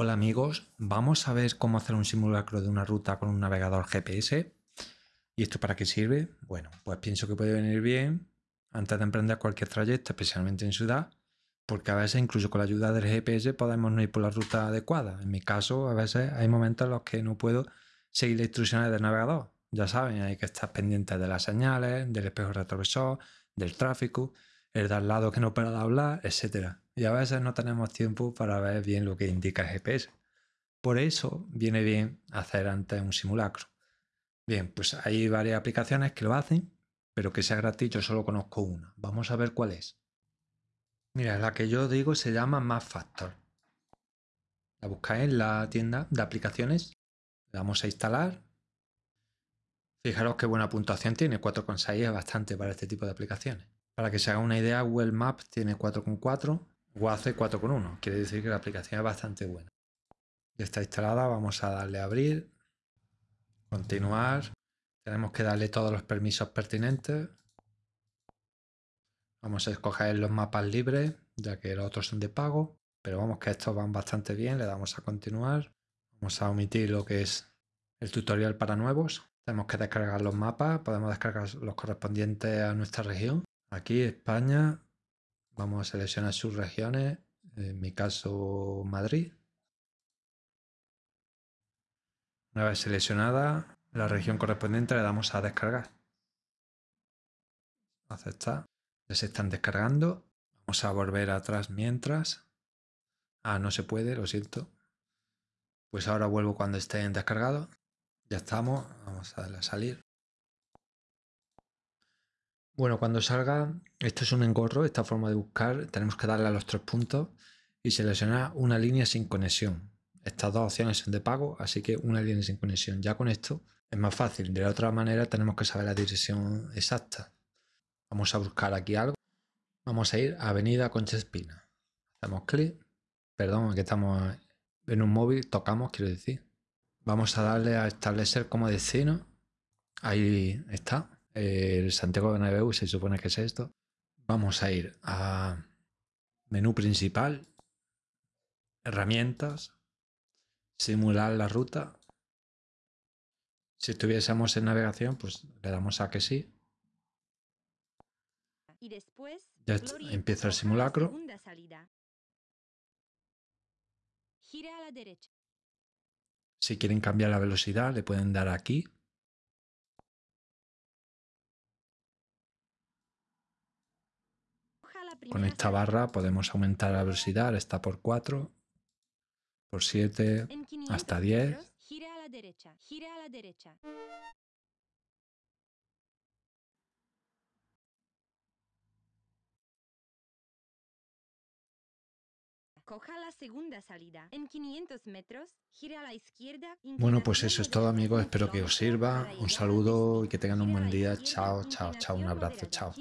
Hola amigos, vamos a ver cómo hacer un simulacro de una ruta con un navegador GPS. ¿Y esto para qué sirve? Bueno, pues pienso que puede venir bien antes de emprender cualquier trayecto, especialmente en ciudad, porque a veces incluso con la ayuda del GPS podemos no ir por la ruta adecuada. En mi caso, a veces hay momentos en los que no puedo seguir las instrucciones del navegador. Ya saben, hay que estar pendientes de las señales, del espejo retrovisor, del tráfico, el de al lado que no para de hablar, etcétera y a veces no tenemos tiempo para ver bien lo que indica el GPS. Por eso viene bien hacer antes un simulacro. Bien, pues hay varias aplicaciones que lo hacen, pero que sea gratis yo solo conozco una. Vamos a ver cuál es. Mira, la que yo digo se llama MapFactor. La buscáis en la tienda de aplicaciones. Le damos a instalar. Fijaros qué buena puntuación tiene, 4,6 es bastante para este tipo de aplicaciones. Para que se haga una idea, Google Maps tiene 4,4 WACE 4.1. Quiere decir que la aplicación es bastante buena. Ya está instalada, vamos a darle a abrir, continuar. Tenemos que darle todos los permisos pertinentes. Vamos a escoger los mapas libres, ya que los otros son de pago. Pero vamos que estos van bastante bien, le damos a continuar. Vamos a omitir lo que es el tutorial para nuevos. Tenemos que descargar los mapas, podemos descargar los correspondientes a nuestra región. Aquí España, Vamos a seleccionar sus regiones, en mi caso Madrid. Una vez seleccionada la región correspondiente le damos a descargar. Aceptar. Ya se están descargando. Vamos a volver atrás mientras. Ah, no se puede, lo siento. Pues ahora vuelvo cuando estén descargados. Ya estamos. Vamos a darle a salir. Bueno, cuando salga, esto es un engorro, esta forma de buscar, tenemos que darle a los tres puntos y seleccionar una línea sin conexión. Estas dos opciones son de pago, así que una línea sin conexión. Ya con esto es más fácil. De la otra manera tenemos que saber la dirección exacta. Vamos a buscar aquí algo. Vamos a ir a Avenida Concha Espina. Hacemos clic. Perdón, aquí estamos en un móvil, tocamos, quiero decir. Vamos a darle a establecer como destino. Ahí está el Santiago Bernabéu se supone que es esto. Vamos a ir a menú principal, herramientas, simular la ruta. Si estuviésemos en navegación, pues le damos a que sí. Y después, ya empieza el simulacro. Si quieren cambiar la velocidad, le pueden dar aquí Con esta barra podemos aumentar la velocidad, está por 4, por 7, hasta 10. Coja la segunda salida. En 500 metros, gira a la izquierda. Bueno, pues eso es todo, amigos. Espero que os sirva. Un saludo y que tengan un buen día. Chao, chao, chao. Un abrazo. Chao.